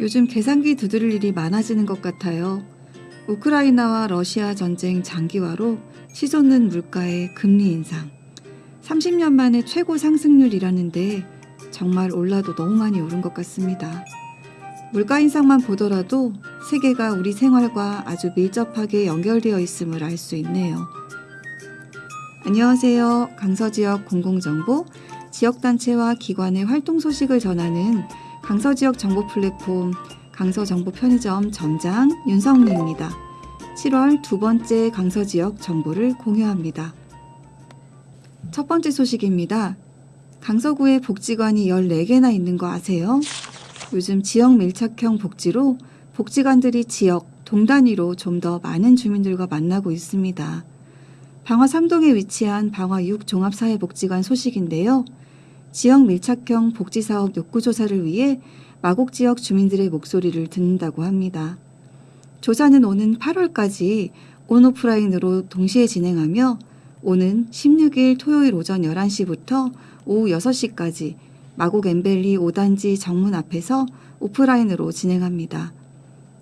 요즘 계산기 두드릴 일이 많아지는 것 같아요. 우크라이나와 러시아 전쟁 장기화로 치솟는 물가의 금리 인상. 30년 만에 최고 상승률이라는데 정말 올라도 너무 많이 오른 것 같습니다. 물가 인상만 보더라도 세계가 우리 생활과 아주 밀접하게 연결되어 있음을 알 수 있네요. 안녕하세요. 강서지역 공공정보, 지역단체와 기관의 활동 소식을 전하는 강서지역 정보 플랫폼 강서정보 편의점 점장 윤성리입니다. 7월 두 번째 강서지역 정보를 공유합니다. 첫 번째 소식입니다. 강서구에 복지관이 14개나 있는 거 아세요? 요즘 지역 밀착형 복지로 복지관들이 지역, 동 단위로 좀 더 많은 주민들과 만나고 있습니다. 방화 3동에 위치한 방화 6 종합사회복지관 소식인데요. 지역 밀착형 복지사업 욕구조사를 위해 마곡 지역 주민들의 목소리를 듣는다고 합니다. 조사는 오는 8월까지 온오프라인으로 동시에 진행하며 오는 16일 토요일 오전 11시부터 오후 6시까지 마곡 엠벨리 5단지 정문 앞에서 오프라인으로 진행합니다.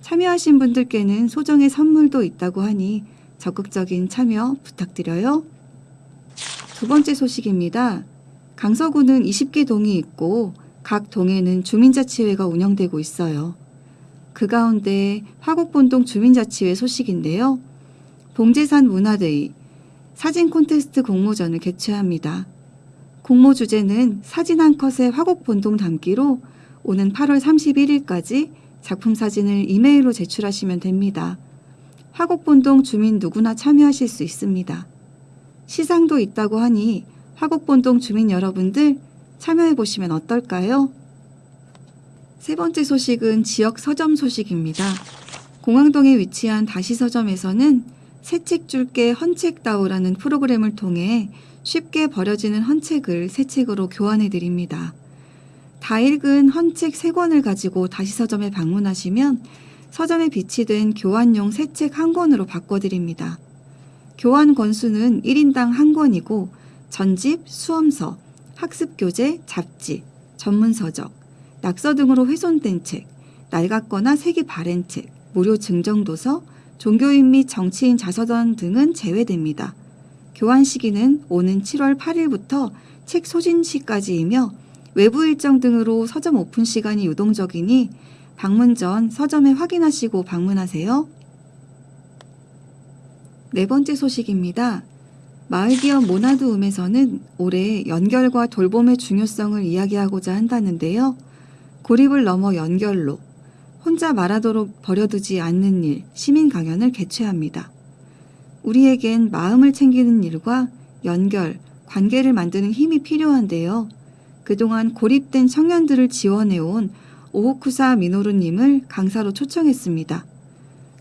참여하신 분들께는 소정의 선물도 있다고 하니 적극적인 참여 부탁드려요. 두 번째 소식입니다. 강서구는 20개 동이 있고 각 동에는 주민자치회가 운영되고 있어요. 그 가운데 화곡본동 주민자치회 소식인데요. 봉제산 문화데이 사진 콘테스트 공모전을 개최합니다. 공모 주제는 사진 한 컷의 화곡본동 담기로 오는 8월 31일까지 작품 사진을 이메일로 제출하시면 됩니다. 화곡본동 주민 누구나 참여하실 수 있습니다. 시상도 있다고 하니 화곡본동 주민 여러분들 참여해 보시면 어떨까요? 세 번째 소식은 지역 서점 소식입니다. 공항동에 위치한 다시 서점에서는 새 책 줄게 헌책 다오라는 프로그램을 통해 쉽게 버려지는 헌책을 새 책으로 교환해 드립니다. 다 읽은 헌책 3권을 가지고 다시 서점에 방문하시면 서점에 비치된 교환용 새 책 한 권으로 바꿔드립니다. 교환 권수는 1인당 한 권이고 전집, 수험서, 학습교재, 잡지, 전문서적, 낙서 등으로 훼손된 책, 낡았거나 색이 바랜 책, 무료 증정도서, 종교인 및 정치인 자서전 등은 제외됩니다. 교환 시기는 오는 7월 8일부터 책 소진 시까지이며 외부 일정 등으로 서점 오픈 시간이 유동적이니 방문 전 서점에 확인하시고 방문하세요. 네 번째 소식입니다. 마을기업 모나드움에서는 올해 연결과 돌봄의 중요성을 이야기하고자 한다는데요. 고립을 넘어 연결로 혼자 말하도록 버려두지 않는 일 시민 강연을 개최합니다. 우리에겐 마음을 챙기는 일과 연결, 관계를 만드는 힘이 필요한데요. 그동안 고립된 청년들을 지원해온 오호쿠사 미노루님을 강사로 초청했습니다.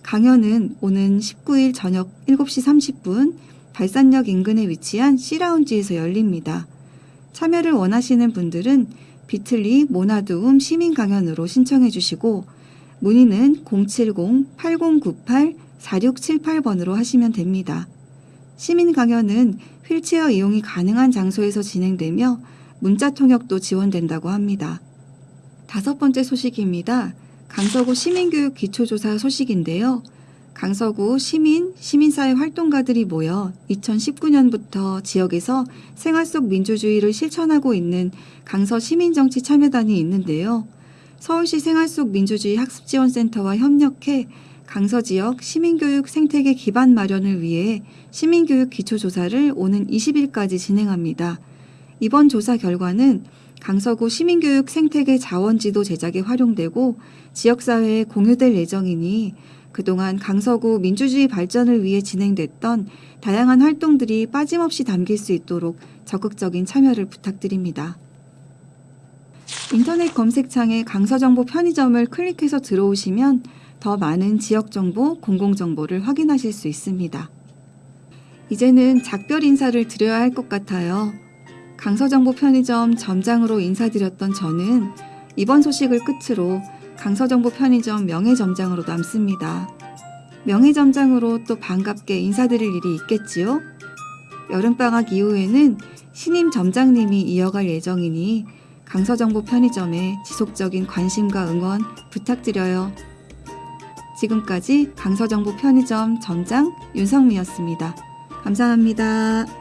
강연은 오는 19일 저녁 7시 30분 발산역 인근에 위치한 C라운지에서 열립니다. 참여를 원하시는 분들은 비틀리 모나두움 시민 강연으로 신청해 주시고 문의는 070-8098-4678번으로 하시면 됩니다. 시민 강연은 휠체어 이용이 가능한 장소에서 진행되며 문자 통역도 지원된다고 합니다. 다섯 번째 소식입니다. 강서구 시민교육 기초조사 소식인데요. 강서구 시민, 시민사회 활동가들이 모여 2019년부터 지역에서 생활 속 민주주의를 실천하고 있는 강서 시민정치 참여단이 있는데요. 서울시 생활 속 민주주의 학습지원센터와 협력해 강서 지역 시민교육 생태계 기반 마련을 위해 시민교육 기초조사를 오는 20일까지 진행합니다. 이번 조사 결과는 강서구 시민교육 생태계 자원지도 제작에 활용되고 지역사회에 공유될 예정이니 그동안 강서구 민주주의 발전을 위해 진행됐던 다양한 활동들이 빠짐없이 담길 수 있도록 적극적인 참여를 부탁드립니다. 인터넷 검색창에 강서정보 편의점을 클릭해서 들어오시면 더 많은 지역정보, 공공정보를 확인하실 수 있습니다. 이제는 작별 인사를 드려야 할 것 같아요. 강서정보 편의점 점장으로 인사드렸던 저는 이번 소식을 끝으로 강서정보 편의점 명예점장으로 남습니다. 명예점장으로 또 반갑게 인사드릴 일이 있겠지요? 여름방학 이후에는 신임 점장님이 이어갈 예정이니 강서정보 편의점에 지속적인 관심과 응원 부탁드려요. 지금까지 강서정보 편의점 점장 윤성미였습니다. 감사합니다.